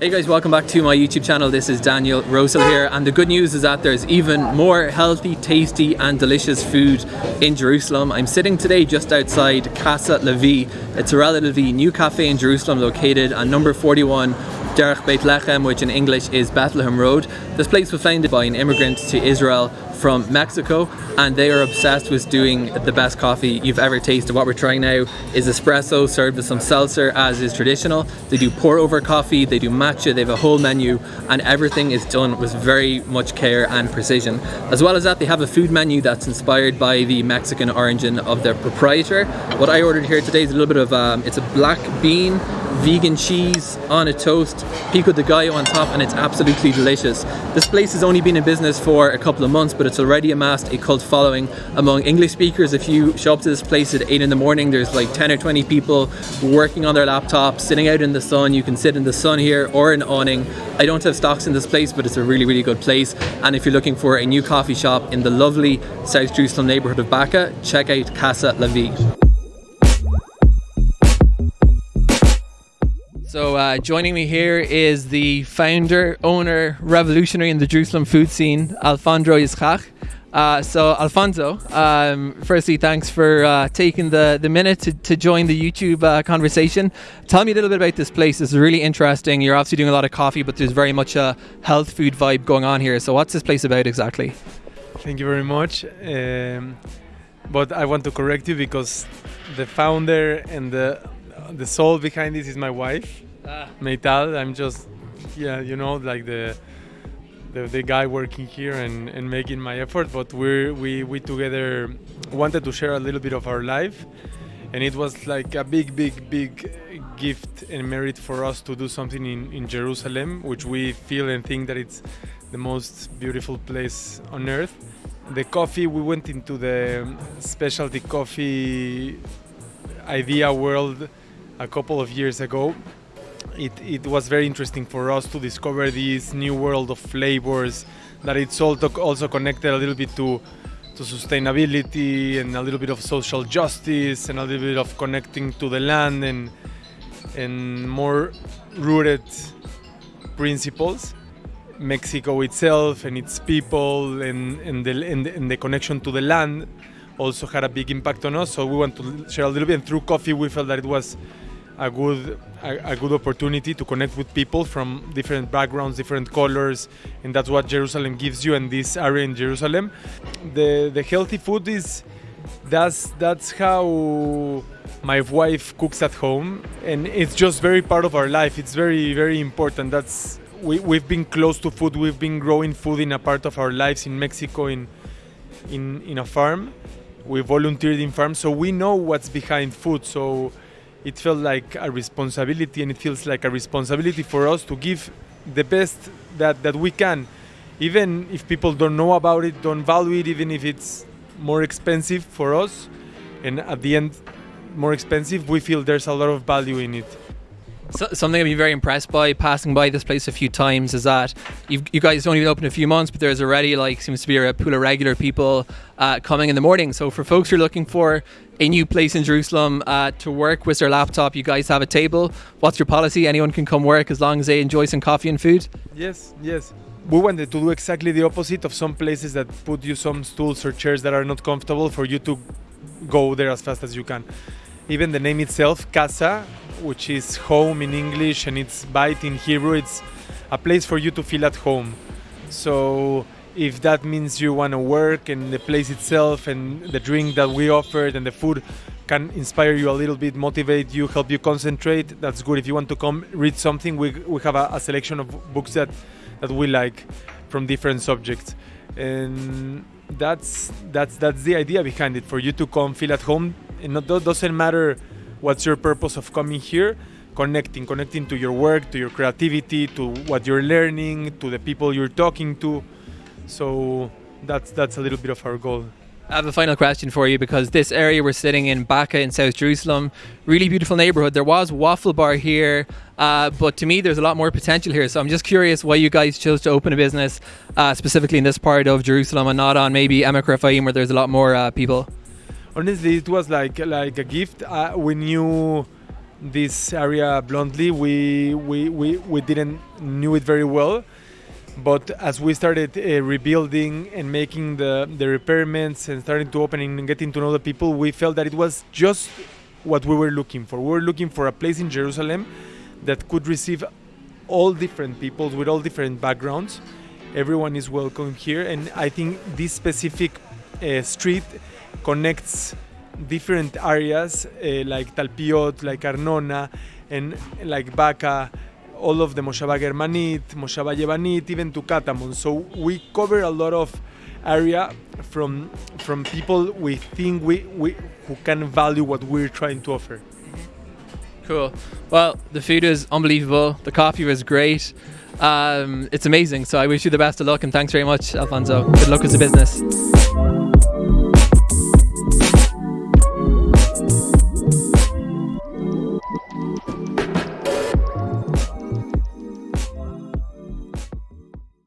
Hey guys, welcome back to my YouTube channel. This is Daniel Rosehill here and the good news is that there's even more healthy, tasty and delicious food in Jerusalem. I'm sitting today just outside Casa Levi. It's a relatively new cafe in Jerusalem located on number 41 Derech Beit Lechem, which in English is Bethlehem Road. This place was founded by an immigrant to Israel from Mexico and they are obsessed with doing the best coffee you've ever tasted. What we're trying now is espresso served with some seltzer as is traditional. They do pour over coffee, they do matcha, they have a whole menu and everything is done with very much care and precision. As well as that they have a food menu that's inspired by the Mexican origin of their proprietor. What I ordered here today is a little bit of, um, it's a black bean vegan cheese on a toast, pico de gallo on top, and it's absolutely delicious. This place has only been in business for a couple of months, but it's already amassed a cult following among English speakers. If you show up to this place at 8 in the morning, there's like 10 or 20 people working on their laptops, sitting out in the sun. You can sit in the sun here or an awning. I don't have stocks in this place, but it's a really, really good place. And if you're looking for a new coffee shop in the lovely South Jerusalem neighborhood of Baka, check out Casa Levi. So uh, joining me here is the founder, owner, revolutionary in the Jerusalem food scene, Alfonso Yitzchak. Uh, so Alfonso, um, firstly, thanks for uh, taking the, the minute to, to join the YouTube uh, conversation. Tell me a little bit about this place. It's really interesting. You're obviously doing a lot of coffee, but there's very much a health food vibe going on here. So what's this place about exactly? Thank you very much. Um, but I want to correct you because the founder and the the soul behind this is my wife, ah. Meital. I'm just, yeah, you know, like the the, the guy working here and, and making my effort. But we we we together wanted to share a little bit of our life, and it was like a big, big, big gift and merit for us to do something in, in Jerusalem, which we feel and think that it's the most beautiful place on earth. The coffee, we went into the specialty coffee idea world a couple of years ago. It, it was very interesting for us to discover this new world of flavors that it's also connected a little bit to to sustainability and a little bit of social justice and a little bit of connecting to the land and and more rooted principles. Mexico itself and its people and, and, the, and, and the connection to the land also had a big impact on us. So we want to share a little bit. And through coffee, we felt that it was a good a, a, good opportunity to connect with people from different backgrounds, different colors, and that's what Jerusalem gives you. And this area in Jerusalem, the the healthy food is that's that's how my wife cooks at home, and it's just very part of our life. It's very very important. That's we, we've been close to food. We've been growing food in a part of our lives in Mexico in in in a farm. We volunteered in farms, so we know what's behind food. So it felt like a responsibility and it feels like a responsibility for us to give the best that, that we can. Even if people don't know about it don't value it even if it's more expensive for us and at the end more expensive we feel there's a lot of value in it so, something I've been very impressed by passing by this place a few times is that you guys only been open a few months, but there's already like seems to be a pool of regular people uh, coming in the morning. So for folks who are looking for a new place in Jerusalem uh, to work with their laptop, you guys have a table. What's your policy? Anyone can come work as long as they enjoy some coffee and food. Yes, yes. We wanted to do exactly the opposite of some places that put you some stools or chairs that are not comfortable for you to go there as fast as you can. Even the name itself, Casa, which is home in English and it's bayit in Hebrew. It's a place for you to feel at home. So if that means you want to work and the place itself and the drink that we offered and the food can inspire you a little bit, motivate you, help you concentrate, that's good. If you want to come read something, we, we have a, a selection of books that, that we like from different subjects. And that's that's that's the idea behind it for you to come feel at home it doesn't matter what's your purpose of coming here connecting connecting to your work to your creativity to what you're learning to the people you're talking to so that's that's a little bit of our goal I have a final question for you because this area we're sitting in, Baka in South Jerusalem, really beautiful neighborhood. There was Waffle Bar here, uh, but to me, there's a lot more potential here. So I'm just curious why you guys chose to open a business uh, specifically in this part of Jerusalem and not on maybe Emek Rafaim where there's a lot more uh, people honestly it was like like a gift uh, we knew this area bluntly. We we, we, we didn't knew it very well, but as we started uh, rebuilding and making the the repairments and starting to opening and getting to know the people, we felt that it was just what we were looking for. We were looking for a place in Jerusalem that could receive all different peoples with all different backgrounds. Everyone is welcome here, and I think this specific uh, street connects different areas uh, like Talpiot, like Arnona, and like Baka, all of the Moshava Germanit, Moshava Yevanit, even to Katamon. So we cover a lot of area from from people we think we, we who can value what we're trying to offer. Cool. Well, the food is unbelievable. The coffee was great. Um, it's amazing. So I wish you the best of luck and thanks very much, Alfonso. Good luck as a business.